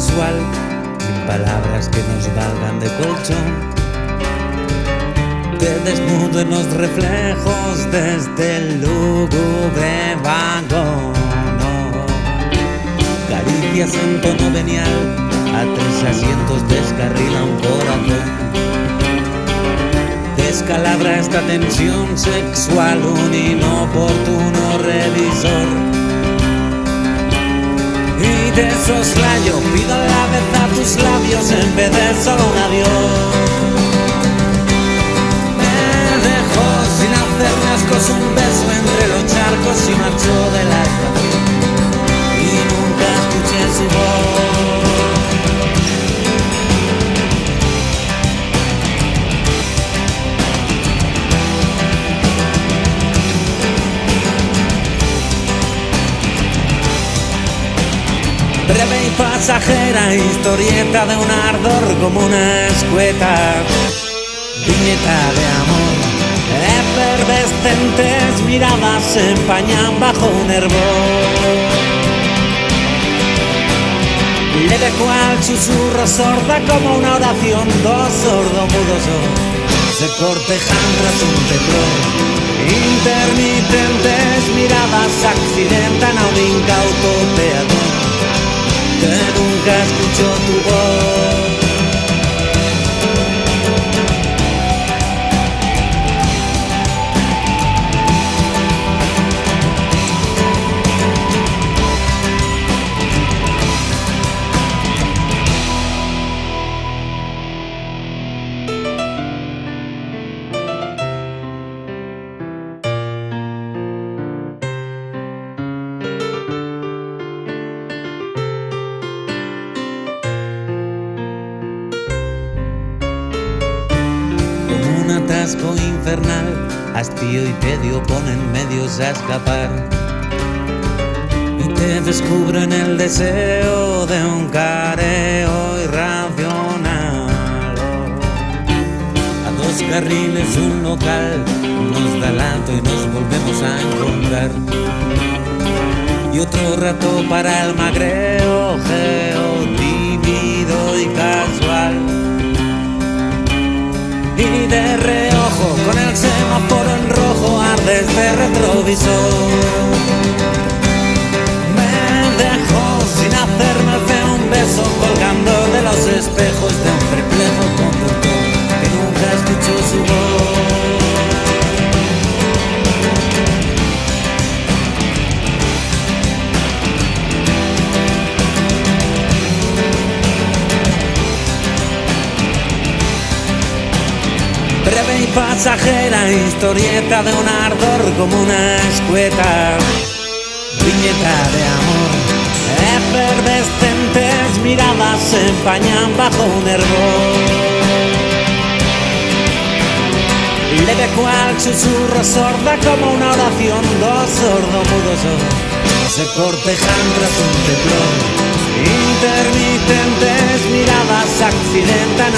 sin palabras que nos valgan de colchón. Te desnudo en los reflejos desde el lúgubre vagón. Caricias en tono venial, a tres asientos descarrila un corazón. Descalabra esta tensión sexual, un inoportuno revisor. Y de soslayo pido la vez a tus labios en vez de solo un adiós. Breve y pasajera historieta de un ardor como una escueta, viñeta de amor efervescentes miradas se empañan bajo un hervor. Leve cual susurro sorda como una oración, dos sordomudos se cortejan tras un temblor. Intermitentes miradas accidentan nunca escuchó tu voz. Infernal, hastío y tedio ponen medios a escapar. Y te descubren el deseo de un careo irracional. A dos carriles un local nos da el alto y nos volvemos a encontrar. Y otro rato para el magreo, geo, tímido y casual y de sorriso pasajera historieta de un ardor como una escueta, viñeta de amor, efervescentes miradas se empañan bajo un hervor. Leve cual susurro sorda como una oración, dos sordomudos se cortejan tras un temblor. Intermitentes miradas accidentan